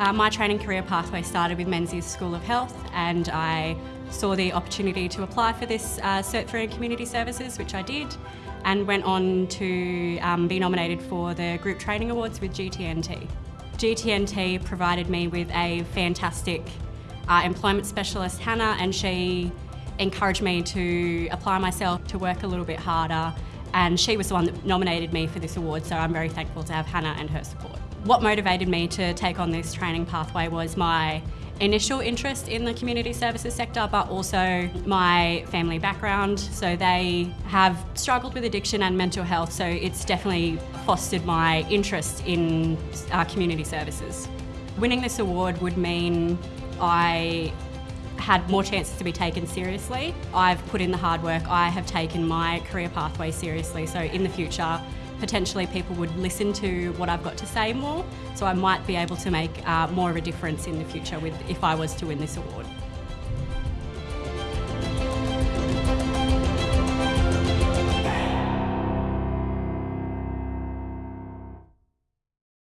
Uh, my training career pathway started with Menzies School of Health and I saw the opportunity to apply for this uh, Cert 3 in Community Services, which I did, and went on to um, be nominated for the Group Training Awards with GTNT. GTNT provided me with a fantastic uh, employment specialist, Hannah, and she encouraged me to apply myself to work a little bit harder and she was the one that nominated me for this award so I'm very thankful to have Hannah and her support. What motivated me to take on this training pathway was my initial interest in the community services sector but also my family background so they have struggled with addiction and mental health so it's definitely fostered my interest in uh, community services. Winning this award would mean I had more chances to be taken seriously. I've put in the hard work, I have taken my career pathway seriously, so in the future, potentially people would listen to what I've got to say more, so I might be able to make uh, more of a difference in the future with, if I was to win this award.